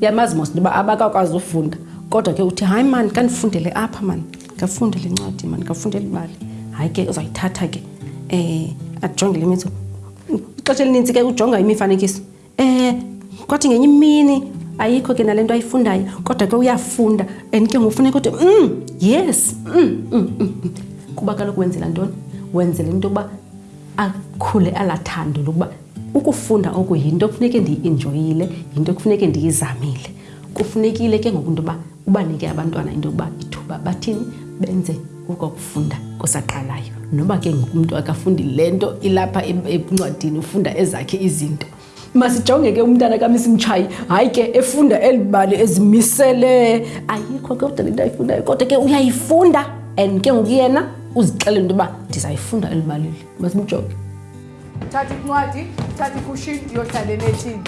yamazi mos ndiba abakakwazi ufunda kodwa ke uthi hayi mani kandifundele apha mani ngafundele incwadi mani ngafundele ibali hayi ke uzayithatha ke um ajonge le mithi ixesha elinintsi ke ujonga imifanekiso um kwathi ngenye imini ayikho ke nale nto ayifundayo kodwa ke uyafunda and ke ngofuneka uthi um yes um um um kuba kaloku wenzela ntoni wenzela into yokuba akhule alathandile ukuba ukufunda oku yinto kufuneke ndiyi-enjoyile yinto kufuneke ndiyizamile kufunekile ke ngoku into yoba ubanike abantwana into yokuba ithuba bathini benze okokufunda kusaqalayo noba ke ngoku umntu akafundi le nto ilapha encwadini ufunda ezakhe izinto masijonge ke umntana kamisi mtshayi hayi ke efunda eli bali ezimisele ayikho ke ude le nto ayifundayo kodwa ke uyayifunda and ke ngoku yena uzixelele into yoba ndizayifunda eli balile masimjonge thatha incwadi thatha ikushini ndiyohlala enethini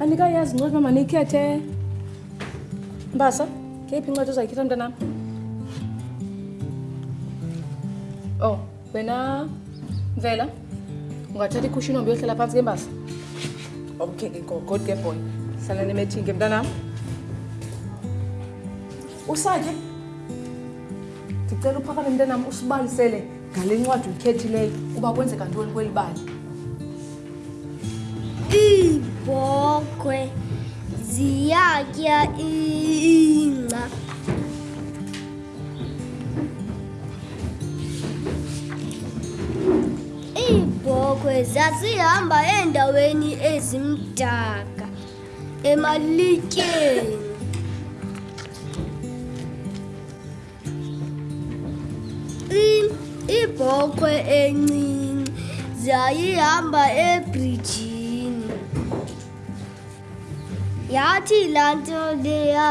andikayazi ncwadi uba manikhethe mbasa ngeyiphi incwadi uzayikhetha mntanam o oh, wena mvela ungathatha ikhushini ombe uyohlala phantsi ke mbasa okay ke god ke boy hlala nemethinke mntanam usake ndicela uphakame mntanam usibalisele ngale ncwadi uyikhethileyo uba kwenzeka ntoni kweli bali iibhokhwe ziyatya ingca iibhokhwe zazihamba eendaweni ezimdaka E malike. Ibhokhwe encinci zayihamba ebrijini. Yathi laa nto leya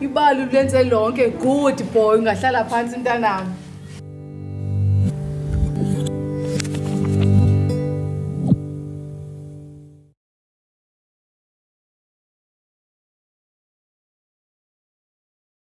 ibali ulenze lonke good boy ungahlala phantsi mntanam